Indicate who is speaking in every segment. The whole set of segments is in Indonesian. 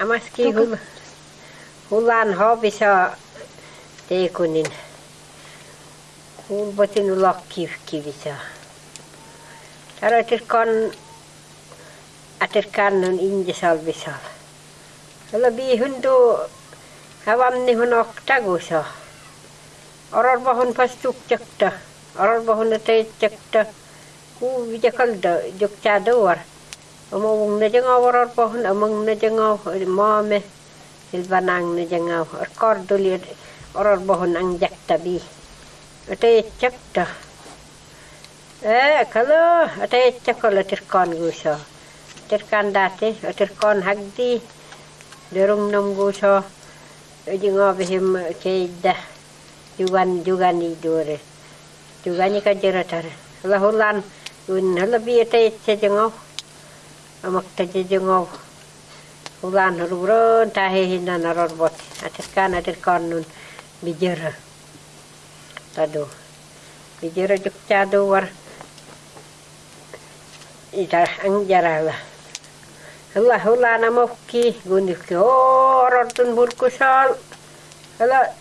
Speaker 1: Amaski hul, hulan hobisa teekunin. Hulbotin ulokkiv kivisa. Taroitis kon atir kannun injisolvisol. Olla biihun tu havamni hun oktaguso. Oror bahun pas tukjakta. Oror bahun tei jakta. Kuvijakalda jukcha duor. mong nè chẳng ngao vào po hân mong nè chẳng ngao mò mè il vanang nè chẳng ngao ở cor tu liệt ở po hân ăn giặc ta bi ở đây chắc ta ê kalo ở đây chắc có là tiệt con gu so tiệt can đạt thế ở tiệt con hắc đi để rung nông gu so ở chừng ngao về him chơi đã jugan jugan đi đùa rồi jugan như cái chơi ra thằng là hôn lan un hôn là bi ở đây chơi chẳng ngao Amak tajejengau. Hulan rubron tahe hina naror bot. Atirkan atirkan nun bijira. Tado. Bijira juk cado war. Ita ang jarala. Hula hula namokki gunik horor tun burkusal. Hula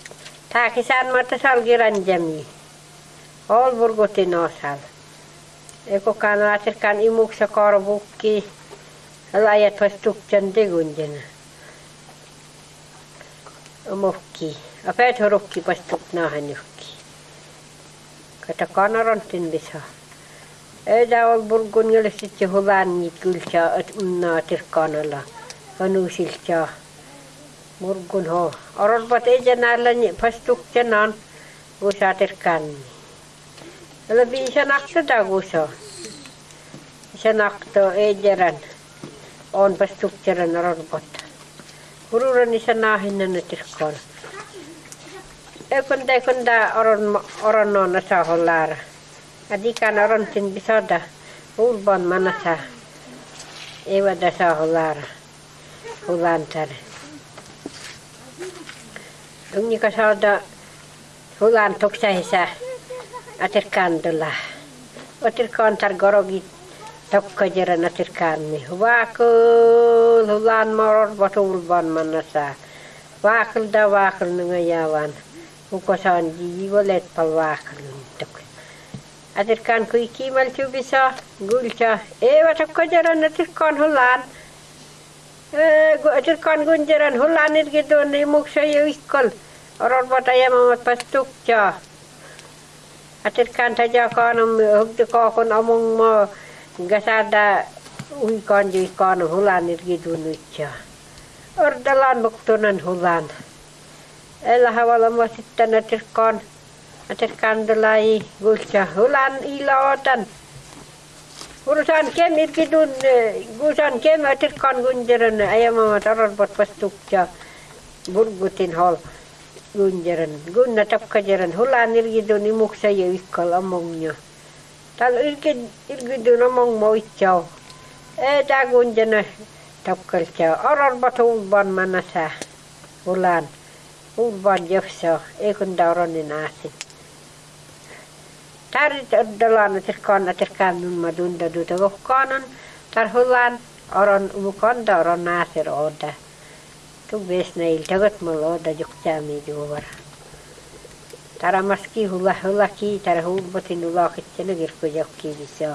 Speaker 1: takisan mata sal giran jami. Burguti nosal. Eko kan atirkan imuk sakor lajat olisi tukkian tegundina. Mokki. A päät horukki pastuk naahan juhki. Kata kanarantin lisa. Eida ol burgunjale sitte hulannit kylsä naatir kanalla. Kanusilta. Murgun ho. Arvat eija näillä pastuk tenan. Gusaatir kanni. Ela viisa nakta da gusa. Isa nakta eijärän. On pastuk jaran oron bat. Ururan isa nahin na tirkan. Ekunda ekunda oron oron no na sa holara. Adikan oron tin bisoda. Ulban manasa. Ewa da sa holara. Hulantare. Dungi ka sauda hulan tuksa hisa. Atirkan dula. Atirkan tar gorogi tokka jiran atirkan mi. Wakul hulan moror batul ban manasa. Wakul da wakul nungayawan. Ukosan jiwalet pal wakul tuk. Atirkan kui kimal tu bisa gulcha. Ewa tokka jiran atirkan hulan. Atirkan gunjaran hulan irgido ni muksa yu ikol. Oror bataya mamat pastuk cha. Atirkan taja kanam hugde kakon among mo gasada uy kan ju kan hulan irgido nucha. Ordalan buktunan hulan. Ela hawala mo sitten. Atirkan dalai gulcha hulan ilawatan. Urusan kem irgidun gusan kem atirkan gunjaran ayam tarar bot pastuk cha. Burgutin hol gunjaran gunna tapkajaran hulan irgidun imuk saya ikal amongnya. Tal irgid irgidun among mo ichaw. Eh da gunjana tapkal cha. Arar bot ulban manasa hulan. Ulban jefsa ekun dauran asin. Tarit dalan tirkan tirkan nun madunda duta kanan tar hulan oron umukan da oron nasir oda. Tu bes nail tagat mal oda jukja mi Тарамаски, хулахылаки, тархулбатын улахиттелу гиркузяк кивисо.